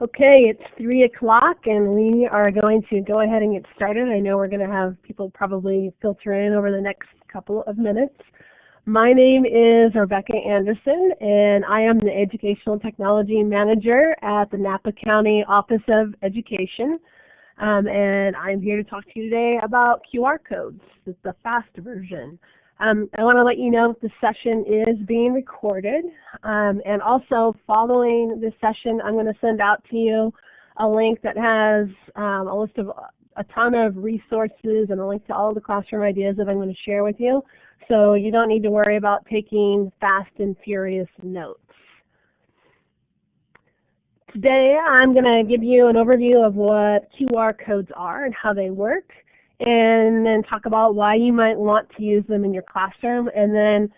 Okay, it's 3 o'clock and we are going to go ahead and get started. I know we're going to have people probably filter in over the next couple of minutes. My name is Rebecca Anderson and I am the Educational Technology Manager at the Napa County Office of Education. Um, and I'm here to talk to you today about QR codes. The fast version. Um, I want to let you know the session is being recorded. Um, and also, following this session, I'm going to send out to you a link that has um, a list of a ton of resources and a link to all the classroom ideas that I'm going to share with you. So you don't need to worry about taking fast and furious notes. Today, I'm going to give you an overview of what QR codes are and how they work and then talk about why you might want to use them in your classroom and then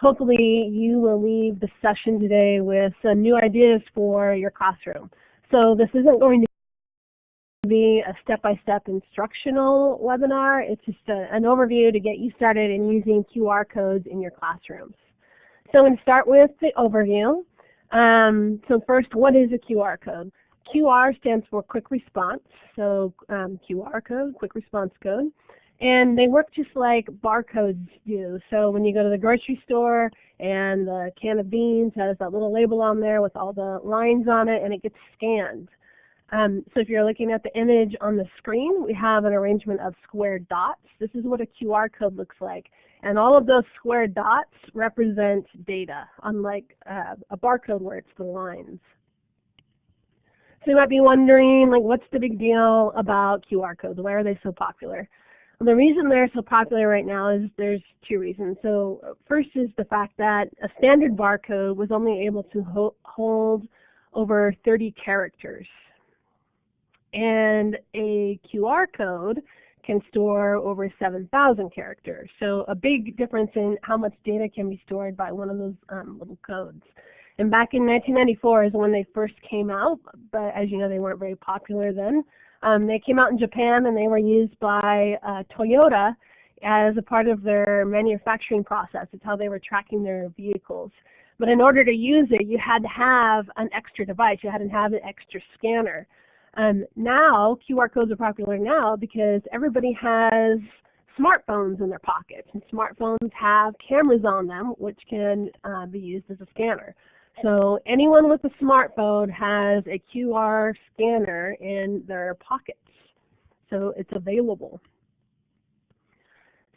hopefully you will leave the session today with some new ideas for your classroom. So this isn't going to be a step-by-step -step instructional webinar. It's just a, an overview to get you started in using QR codes in your classrooms. So I'm going to start with the overview. Um, so first, what is a QR code? QR stands for quick response, so um, QR code, quick response code. And they work just like barcodes do. So when you go to the grocery store and the can of beans has that little label on there with all the lines on it and it gets scanned. Um, so if you're looking at the image on the screen, we have an arrangement of square dots. This is what a QR code looks like. And all of those square dots represent data, unlike uh, a barcode where it's the lines. So you might be wondering, like, what's the big deal about QR codes? Why are they so popular? Well, the reason they're so popular right now is there's two reasons. So first is the fact that a standard barcode was only able to ho hold over 30 characters. And a QR code can store over 7,000 characters. So a big difference in how much data can be stored by one of those um, little codes. And back in 1994 is when they first came out, but as you know, they weren't very popular then. Um, they came out in Japan and they were used by uh, Toyota as a part of their manufacturing process. It's how they were tracking their vehicles. But in order to use it, you had to have an extra device. You had to have an extra scanner. Um, now, QR codes are popular now because everybody has smartphones in their pockets, and smartphones have cameras on them, which can uh, be used as a scanner. So anyone with a smartphone has a QR scanner in their pockets. So it's available.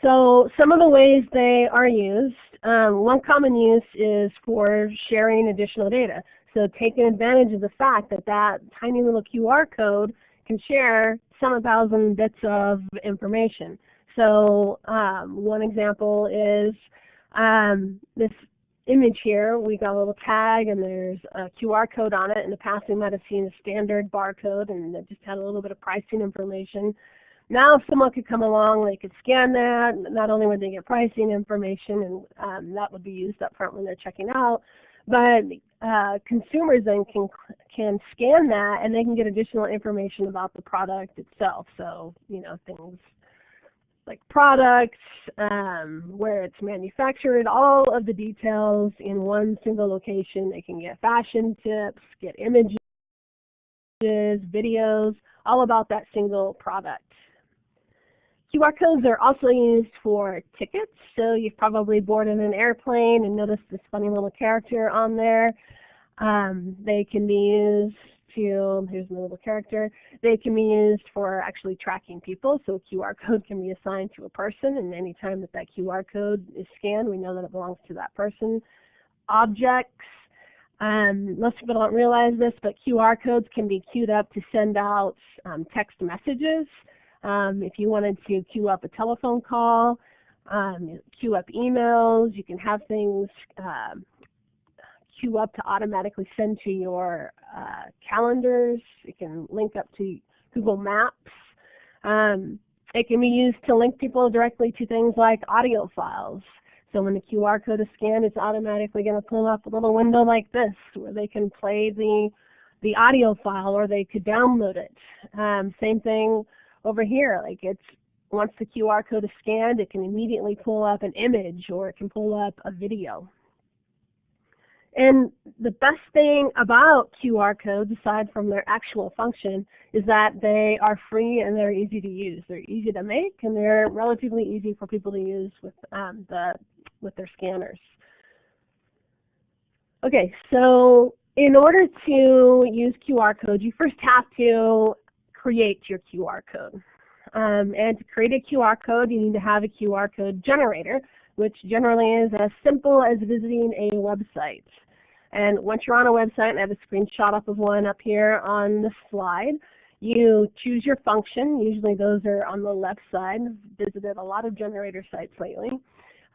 So some of the ways they are used, um, one common use is for sharing additional data. So taking advantage of the fact that that tiny little QR code can share some thousand bits of information. So um, one example is um, this image here, we got a little tag and there's a QR code on it. In the past, we might have seen a standard barcode and it just had a little bit of pricing information. Now, if someone could come along, they could scan that. Not only would they get pricing information, and um, that would be used up front when they're checking out, but uh, consumers then can can scan that and they can get additional information about the product itself. So, you know, things like products, um, where it's manufactured, all of the details in one single location. They can get fashion tips, get images, videos, all about that single product. QR codes are also used for tickets, so you've probably boarded an airplane and noticed this funny little character on there. Um, they can be used here's my little character, they can be used for actually tracking people. So a QR code can be assigned to a person and anytime that that QR code is scanned, we know that it belongs to that person. Objects, um, most people don't realize this, but QR codes can be queued up to send out um, text messages. Um, if you wanted to queue up a telephone call, um, queue up emails, you can have things uh, queue up to automatically send to your uh, calendars. It can link up to Google Maps. Um, it can be used to link people directly to things like audio files. So when the QR code is scanned, it's automatically going to pull up a little window like this where they can play the the audio file or they could download it. Um, same thing over here. Like it's once the QR code is scanned, it can immediately pull up an image or it can pull up a video. And the best thing about QR codes, aside from their actual function, is that they are free and they're easy to use. They're easy to make and they're relatively easy for people to use with um, the with their scanners. Okay, so in order to use QR codes, you first have to create your QR code. Um, and to create a QR code, you need to have a QR code generator, which generally is as simple as visiting a website. And once you're on a website, and I have a screenshot up of one up here on the slide, you choose your function. Usually those are on the left side. I've visited a lot of generator sites lately.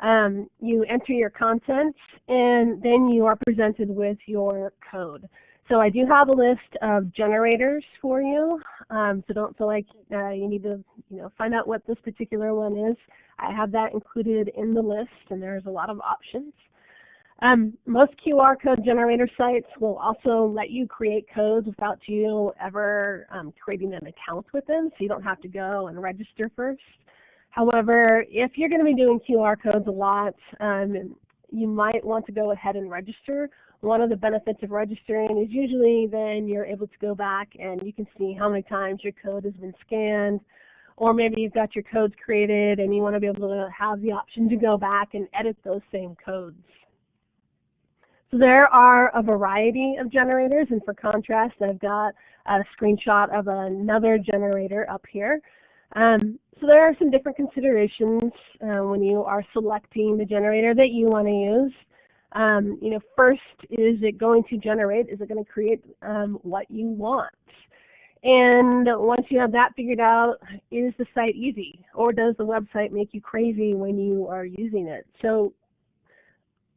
Um, you enter your content, and then you are presented with your code. So I do have a list of generators for you, um, so don't feel like uh, you need to you know, find out what this particular one is. I have that included in the list, and there's a lot of options. Um, most QR code generator sites will also let you create codes without you ever um, creating an account with them, so you don't have to go and register first. However, if you're going to be doing QR codes a lot, um, you might want to go ahead and register. One of the benefits of registering is usually then you're able to go back and you can see how many times your code has been scanned, or maybe you've got your codes created and you want to be able to have the option to go back and edit those same codes. So there are a variety of generators, and for contrast, I've got a screenshot of another generator up here. Um, so there are some different considerations uh, when you are selecting the generator that you want to use. Um, you know, first, is it going to generate? Is it going to create um, what you want? And once you have that figured out, is the site easy? Or does the website make you crazy when you are using it? So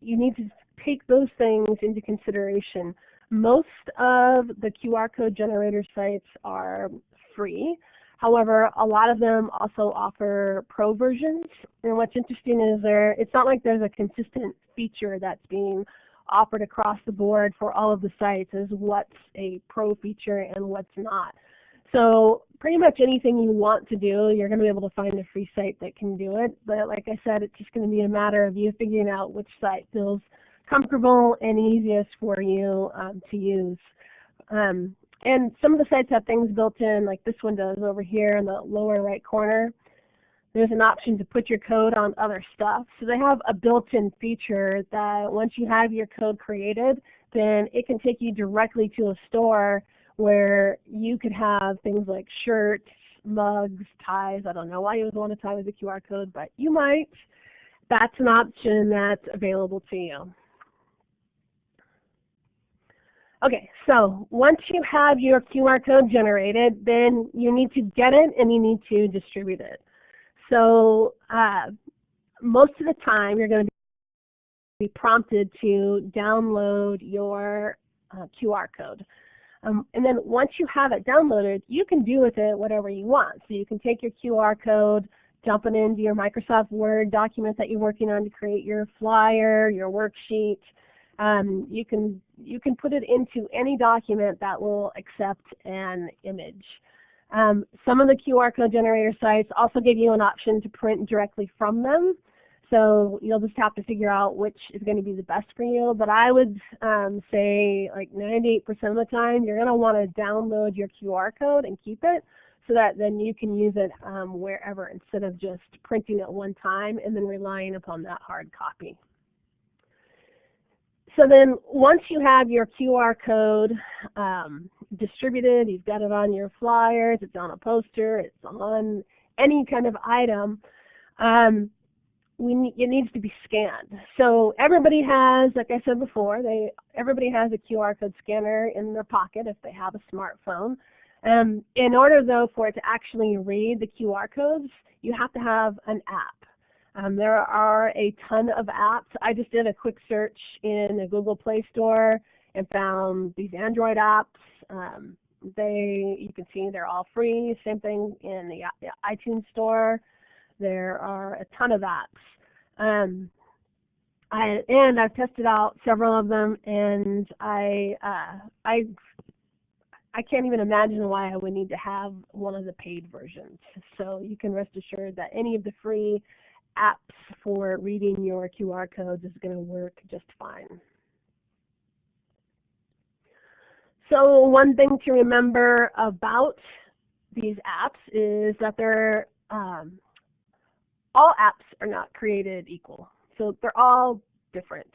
you need to take those things into consideration. Most of the QR code generator sites are free. However, a lot of them also offer pro versions. And what's interesting is there it's not like there's a consistent feature that's being offered across the board for all of the sites as what's a pro feature and what's not. So pretty much anything you want to do, you're going to be able to find a free site that can do it. But like I said, it's just going to be a matter of you figuring out which site feels comfortable and easiest for you um, to use. Um, and some of the sites have things built in, like this one does over here in the lower right corner. There's an option to put your code on other stuff. So they have a built-in feature that once you have your code created, then it can take you directly to a store where you could have things like shirts, mugs, ties. I don't know why you would want a tie with a QR code, but you might. That's an option that's available to you. Okay, so once you have your QR code generated, then you need to get it and you need to distribute it. So uh, most of the time you're going to be prompted to download your uh, QR code. Um, and then once you have it downloaded, you can do with it whatever you want. So you can take your QR code, dump it into your Microsoft Word document that you're working on to create your flyer, your worksheet, um, you can you can put it into any document that will accept an image. Um, some of the QR code generator sites also give you an option to print directly from them. So you'll just have to figure out which is going to be the best for you. But I would um, say like 98% of the time you're going to want to download your QR code and keep it so that then you can use it um, wherever instead of just printing it one time and then relying upon that hard copy. So then once you have your QR code um, distributed, you've got it on your flyers, it's on a poster, it's on any kind of item, um, we it needs to be scanned. So everybody has, like I said before, they everybody has a QR code scanner in their pocket if they have a smartphone. Um, in order though for it to actually read the QR codes, you have to have an app. Um, there are a ton of apps. I just did a quick search in the Google Play Store and found these Android apps. Um, they, you can see they're all free. Same thing in the iTunes Store. There are a ton of apps. Um, I, and I've tested out several of them, and I, uh, I, I can't even imagine why I would need to have one of the paid versions. So you can rest assured that any of the free apps for reading your QR codes is going to work just fine. So one thing to remember about these apps is that they're um, all apps are not created equal. So they're all different.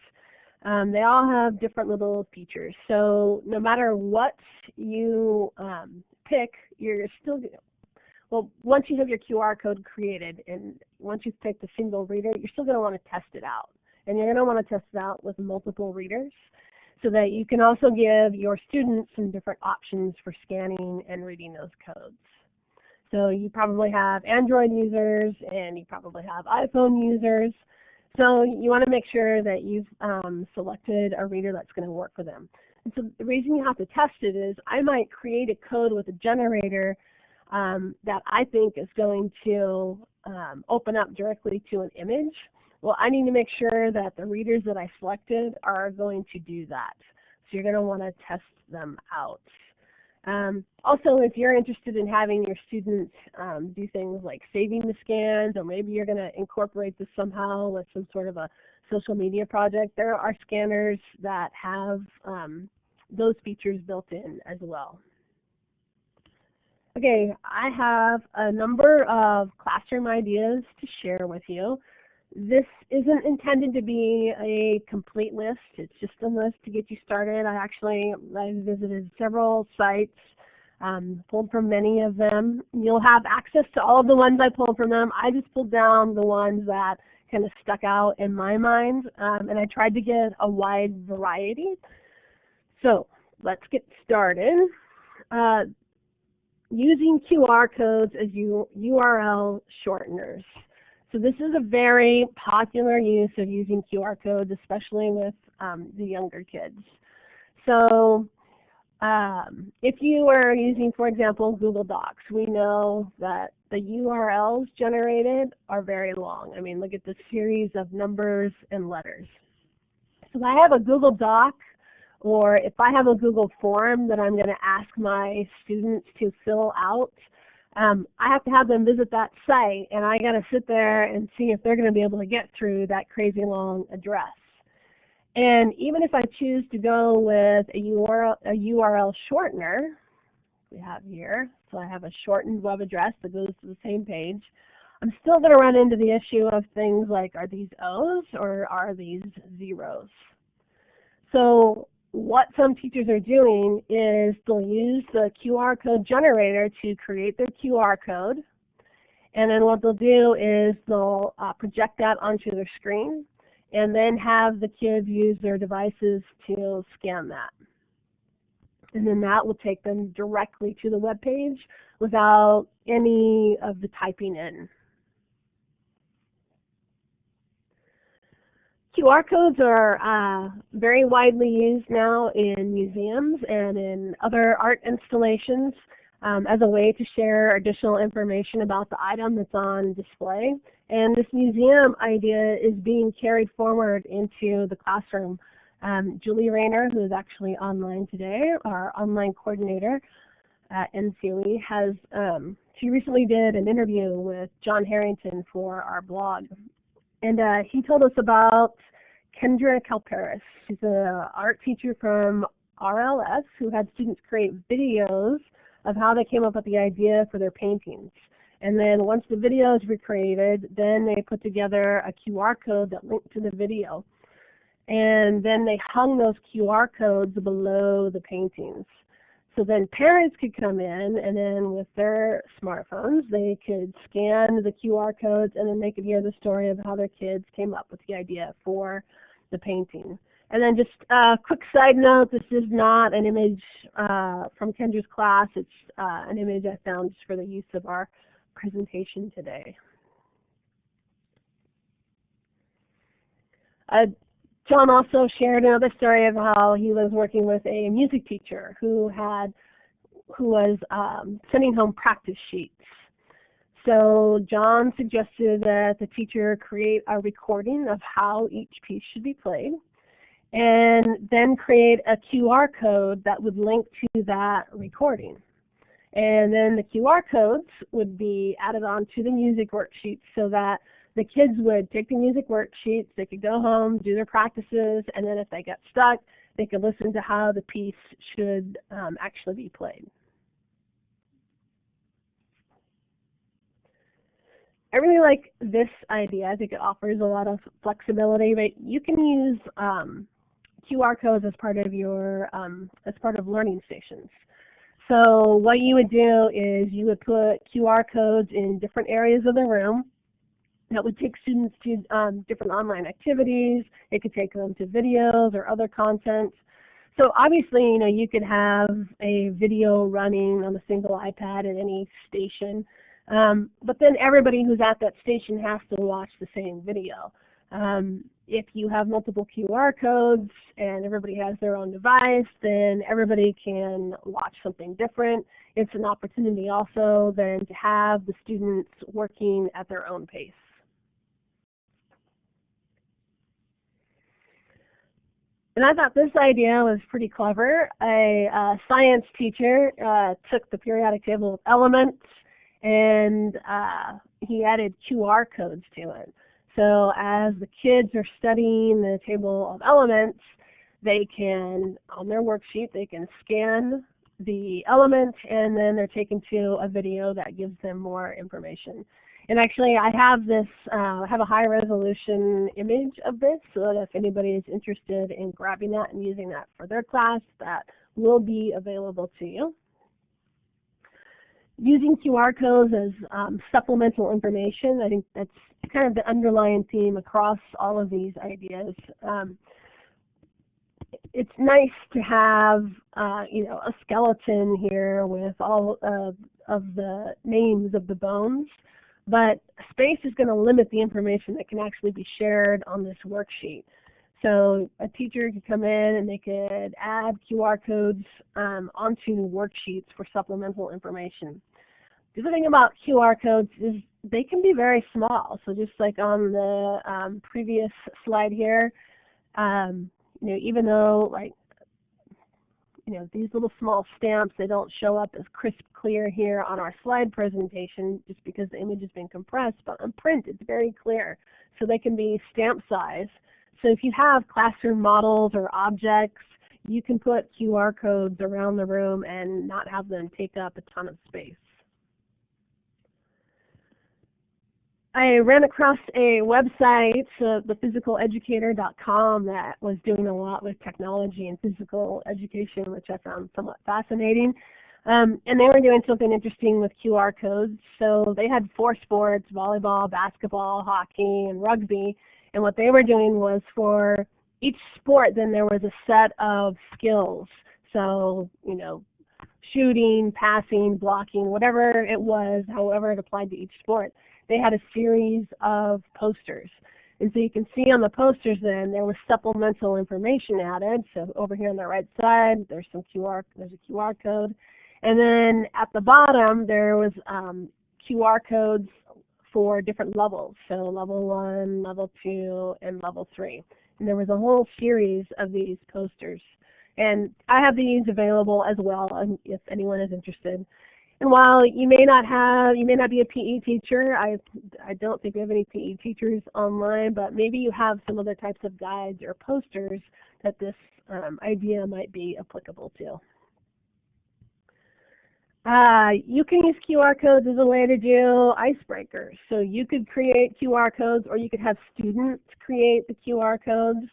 Um, they all have different little features. So no matter what you um, pick, you're still well. Once you have your QR code created, and once you've picked a single reader, you're still going to want to test it out, and you're going to want to test it out with multiple readers, so that you can also give your students some different options for scanning and reading those codes. So you probably have Android users, and you probably have iPhone users. So you want to make sure that you've um, selected a reader that's going to work for them. And so the reason you have to test it is I might create a code with a generator um, that I think is going to um, open up directly to an image. Well, I need to make sure that the readers that I selected are going to do that. So you're going to want to test them out. Um, also, if you're interested in having your students um, do things like saving the scans, or maybe you're going to incorporate this somehow with some sort of a social media project, there are scanners that have um, those features built in as well. Okay, I have a number of classroom ideas to share with you. This isn't intended to be a complete list. It's just a list to get you started. I actually I visited several sites, um, pulled from many of them. You'll have access to all of the ones I pulled from them. I just pulled down the ones that kind of stuck out in my mind, um, and I tried to get a wide variety. So let's get started. Uh, using QR codes as URL shorteners. So this is a very popular use of using QR codes, especially with um, the younger kids. So um, if you are using, for example, Google Docs, we know that the URLs generated are very long. I mean, look at the series of numbers and letters. So I have a Google Doc, or if I have a Google form that I'm going to ask my students to fill out, um, I have to have them visit that site, and I got to sit there and see if they're going to be able to get through that crazy long address. And even if I choose to go with a URL, a URL shortener, we have here, so I have a shortened web address that goes to the same page, I'm still going to run into the issue of things like are these O's or are these zeros? So what some teachers are doing is they'll use the QR code generator to create their QR code. And then what they'll do is they'll uh, project that onto their screen and then have the kids use their devices to scan that. And then that will take them directly to the web page without any of the typing in. QR codes are uh, very widely used now in museums and in other art installations um, as a way to share additional information about the item that's on display. And this museum idea is being carried forward into the classroom. Um, Julie Rayner, who is actually online today, our online coordinator at NCOE, has um, she recently did an interview with John Harrington for our blog and uh, he told us about Kendra Kalparis. She's an art teacher from RLS who had students create videos of how they came up with the idea for their paintings. And then once the videos were created, then they put together a QR code that linked to the video. And then they hung those QR codes below the paintings. So then parents could come in and then with their smartphones, they could scan the QR codes and then they could hear the story of how their kids came up with the idea for the painting. And then just a quick side note, this is not an image uh, from Kendra's class. It's uh, an image I found just for the use of our presentation today. John also shared another story of how he was working with a music teacher who had who was um, sending home practice sheets. So John suggested that the teacher create a recording of how each piece should be played and then create a QR code that would link to that recording. And then the QR codes would be added on to the music worksheets so that the kids would take the music worksheets, they could go home, do their practices, and then if they got stuck, they could listen to how the piece should um, actually be played. I really like this idea. I think it offers a lot of flexibility, but you can use um, QR codes as part of your um, as part of learning stations. So what you would do is you would put QR codes in different areas of the room that would take students to um, different online activities. It could take them to videos or other content. So obviously, you know, you could have a video running on a single iPad at any station, um, but then everybody who's at that station has to watch the same video. Um, if you have multiple QR codes and everybody has their own device, then everybody can watch something different. It's an opportunity also then to have the students working at their own pace. And I thought this idea was pretty clever. A uh, science teacher uh, took the periodic table of elements and uh, he added QR codes to it. So as the kids are studying the table of elements, they can, on their worksheet, they can scan the element and then they're taken to a video that gives them more information. And actually, I have this, uh, have a high resolution image of this so that if anybody is interested in grabbing that and using that for their class, that will be available to you. Using QR codes as um, supplemental information, I think that's kind of the underlying theme across all of these ideas. Um, it's nice to have, uh, you know, a skeleton here with all of the names of the bones but space is going to limit the information that can actually be shared on this worksheet. So a teacher could come in and they could add QR codes um, onto worksheets for supplemental information. The other thing about QR codes is they can be very small. So just like on the um, previous slide here, um, you know, even though like you know, these little small stamps, they don't show up as crisp clear here on our slide presentation just because the image has been compressed, but on print it's very clear. So they can be stamp size. So if you have classroom models or objects, you can put QR codes around the room and not have them take up a ton of space. I ran across a website, uh, thephysical-educator.com, that was doing a lot with technology and physical education, which I found somewhat fascinating. Um, and they were doing something interesting with QR codes. So they had four sports, volleyball, basketball, hockey, and rugby. And what they were doing was for each sport, then there was a set of skills. So, you know, shooting, passing, blocking, whatever it was, however it applied to each sport they had a series of posters. And so you can see on the posters then there was supplemental information added. So over here on the right side, there's some QR, there's a QR code. And then at the bottom, there was um, QR codes for different levels. So level one, level two, and level three. And there was a whole series of these posters. And I have these available as well if anyone is interested. And while you may not have, you may not be a PE teacher, I, I don't think we have any PE teachers online, but maybe you have some other types of guides or posters that this um, idea might be applicable to. Uh, you can use QR codes as a way to do icebreakers. So you could create QR codes or you could have students create the QR codes.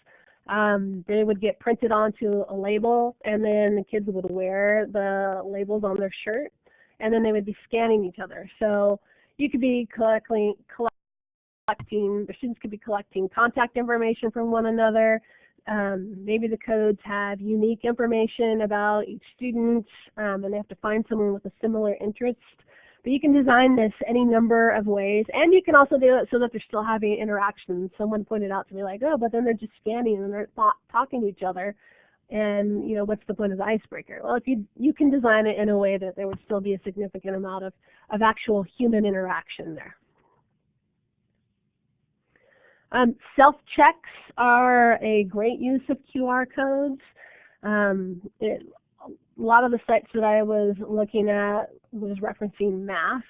Um, they would get printed onto a label and then the kids would wear the labels on their shirt and then they would be scanning each other. So you could be collecting, collecting, the students could be collecting contact information from one another. Um, maybe the codes have unique information about each student, um, and they have to find someone with a similar interest. But you can design this any number of ways, and you can also do it so that they're still having interactions. Someone pointed out to me like, oh, but then they're just scanning and they're talking to each other and you know what's the point of the icebreaker? Well if you you can design it in a way that there would still be a significant amount of of actual human interaction there. Um, self checks are a great use of QR codes. Um, it, a lot of the sites that I was looking at was referencing math.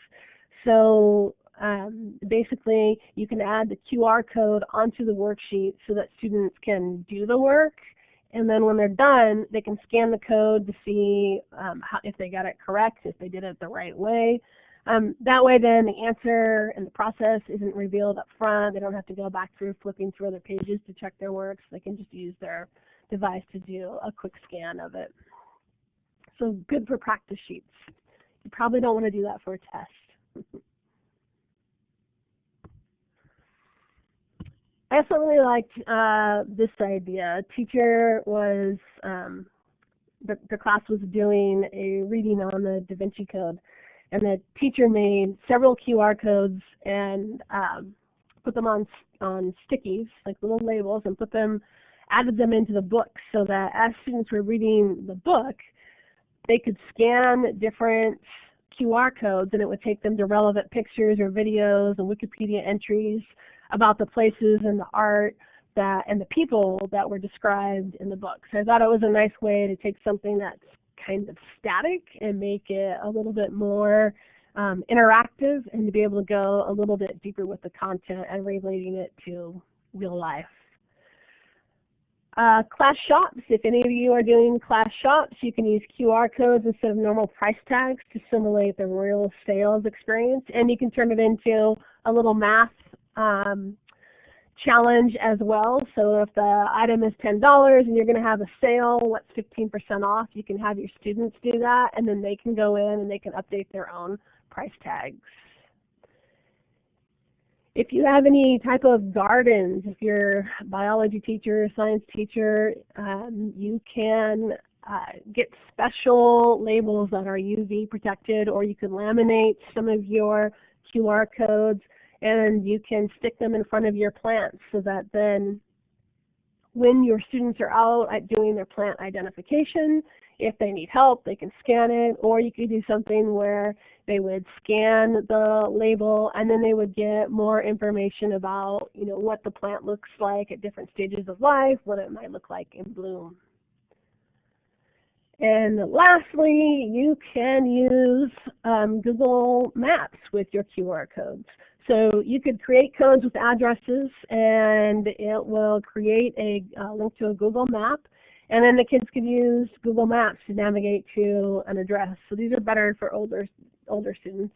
So um, basically you can add the QR code onto the worksheet so that students can do the work and then when they're done, they can scan the code to see um, how, if they got it correct, if they did it the right way. Um, that way then the answer and the process isn't revealed up front. They don't have to go back through flipping through other pages to check their works. They can just use their device to do a quick scan of it. So good for practice sheets. You probably don't want to do that for a test. I also really liked uh, this idea. A teacher was, um, the, the class was doing a reading on the Da Vinci Code, and the teacher made several QR codes and um, put them on on stickies, like little labels, and put them, added them into the book so that as students were reading the book, they could scan different QR codes and it would take them to relevant pictures or videos and Wikipedia entries about the places and the art that and the people that were described in the book. So I thought it was a nice way to take something that's kind of static and make it a little bit more um, interactive and to be able to go a little bit deeper with the content and relating it to real life. Uh, class shops, if any of you are doing class shops, you can use QR codes instead of normal price tags to simulate the real sales experience. And you can turn it into a little math um, challenge as well. So if the item is $10 and you're going to have a sale, what's 15% off? You can have your students do that and then they can go in and they can update their own price tags. If you have any type of gardens, if you're a biology teacher, science teacher, um, you can uh, get special labels that are UV protected or you can laminate some of your QR codes and you can stick them in front of your plants so that then when your students are out doing their plant identification, if they need help, they can scan it, or you could do something where they would scan the label and then they would get more information about, you know, what the plant looks like at different stages of life, what it might look like in bloom. And lastly, you can use um, Google Maps with your QR codes. So you could create codes with addresses and it will create a uh, link to a Google map and then the kids could use Google Maps to navigate to an address. So these are better for older older students.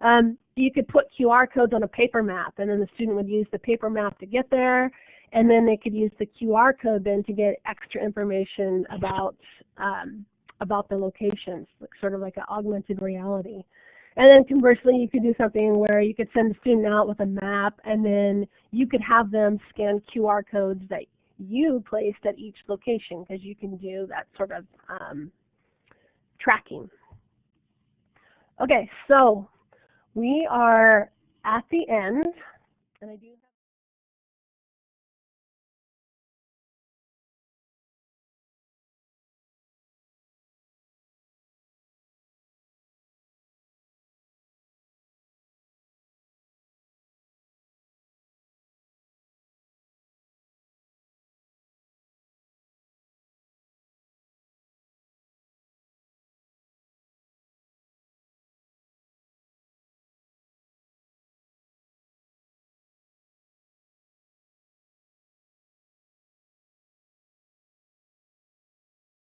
Um, you could put QR codes on a paper map and then the student would use the paper map to get there and then they could use the QR code then to get extra information about um, about the locations, sort of like an augmented reality. And then conversely, you could do something where you could send a student out with a map and then you could have them scan QR codes that you placed at each location because you can do that sort of um, tracking. Okay, so we are at the end, and I do